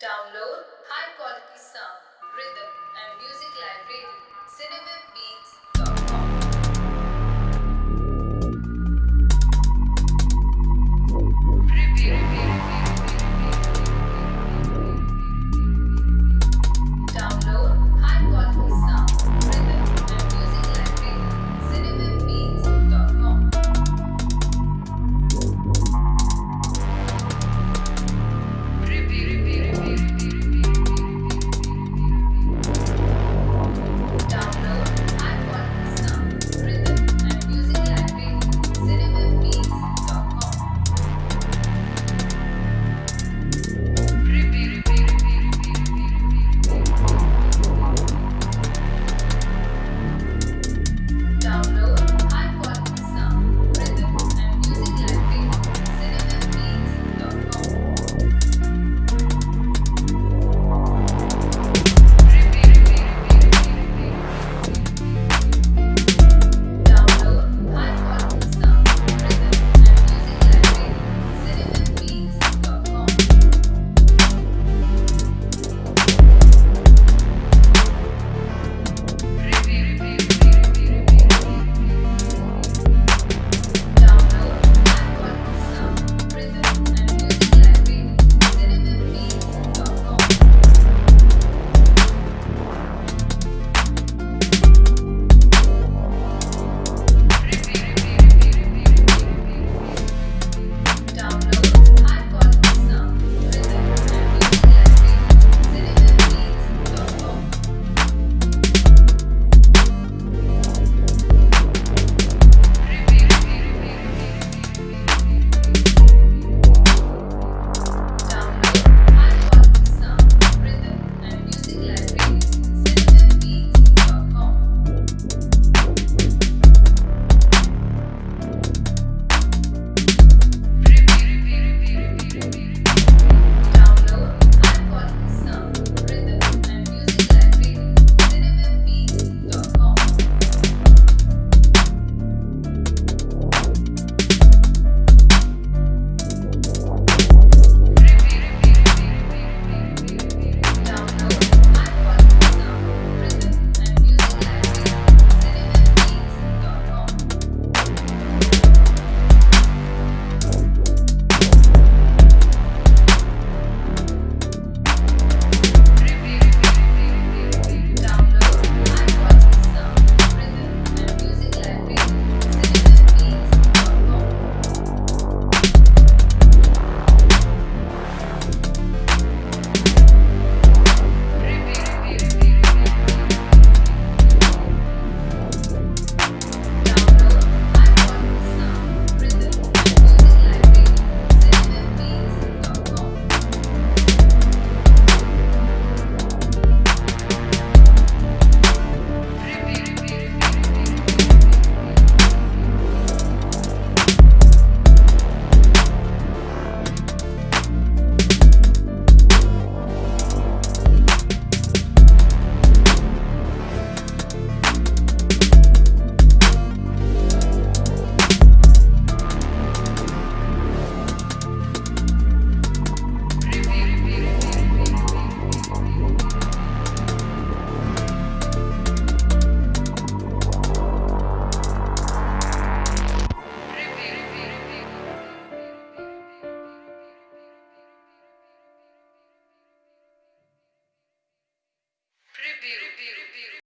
Download high quality sound, rhythm, and music library. cinema.